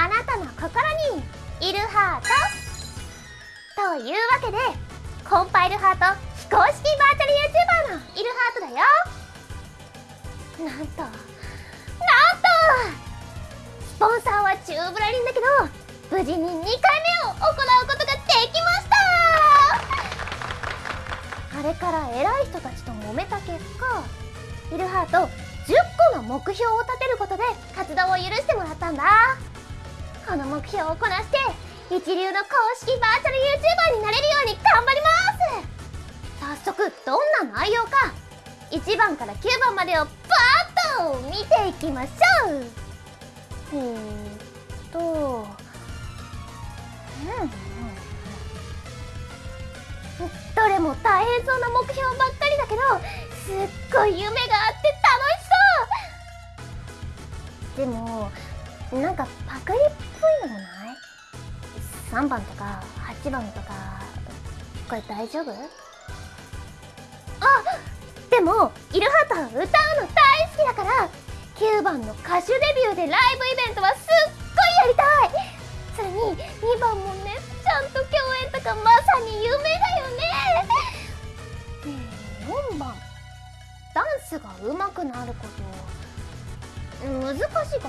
あなたの心にいるハートというわけでコンパイルハート。非公式バーチャル YouTuber のいるハートだよなんとなんとスポンサーはチューブラリンだけど無事に2回目を行うことができました。あれから偉い人たちと揉めた結果イルハート10個の目標を立てることで活動を許してもらったんだ。この目標をこなして一流の公式バーチャル YouTuber になれるように頑張ります。早速どんな内容か1番から9番までをバーッと見ていきましょう。えーっとうん。どれも大変そうな目標ばっかりだけどすっごい夢があって楽しそう。でもなんかパクリっぽいのもない？3番とか8番とかこれ大丈夫？あでもイルハート歌うの大好きだから9番の歌手デビューでライブイベントはすっごいやりたい！それに2番もねちゃんと共演とかまさに夢だよね！ねえ4番。ダンスが上手くなること難しいかなと思っ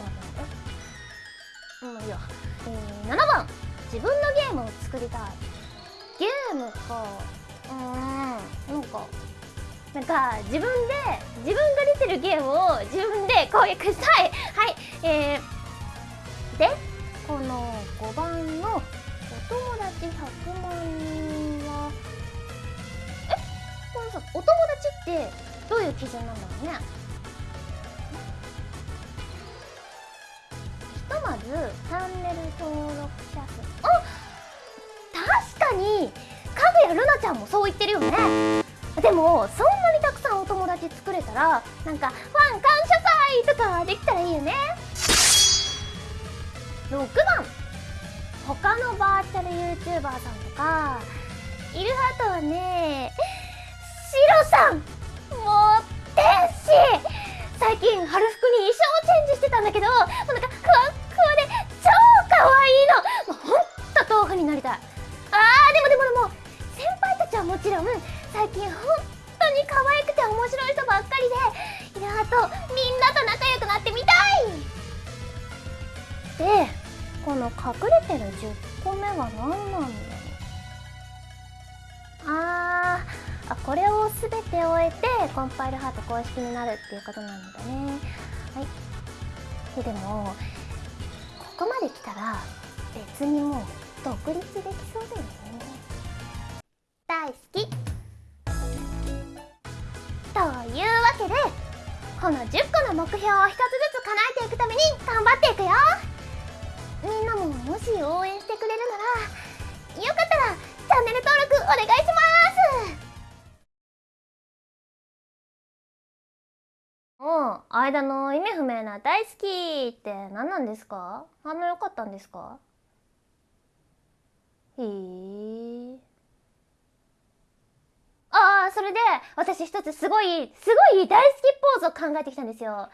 てまあいいや、えー、7番。自分のゲームを作りたい。ゲームか。うーん。なんかなんか自分で自分が出てるゲームを自分で攻略したい。はい。えー、でこの5番のお友達100万人はえ？このさお友達ってどういう基準なんだろうね。チャンネル登録者数。あ確かにかぐやるなちゃんもそう言ってるよね。でもそんなにたくさんお友達作れたらなんかファン感謝祭とかできたらいいよね。6番。他のバーチャル YouTuber さんとか。イルハートはねシロさん。もう天使。最近春服に衣装チェンジしてたんだけどなんかんと豆腐になりたい。あーでもでもでも先輩たちはもちろん最近本当に可愛くて面白い人ばっかりでイルハートみんなと仲良くなってみたい。でこの隠れてる10個目は何なんだろう。あーあこれを全て終えてコンパイルハート公式になるっていうことなんだね。はい。ででもここまで来たら別にもう独立できそうだよね。大好き。というわけでこの10個の目標を一つずつ叶えていくために頑張っていくよ。みんなももし応援してくれるならよかったらチャンネル登録お願いします。もう間の意味不明な大好きって何なんですか？反応良かったんですか？へえああそれで私一つすごいすごい大好きポーズを考えてきたんですよ。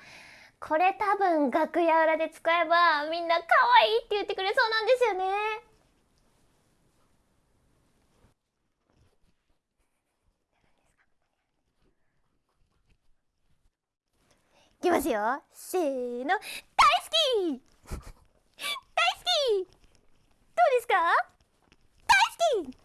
これ多分楽屋裏で使えばみんな可愛いって言ってくれそうなんですよね。いきますよ。せーの。大好き。大好き。どうですか？Christine!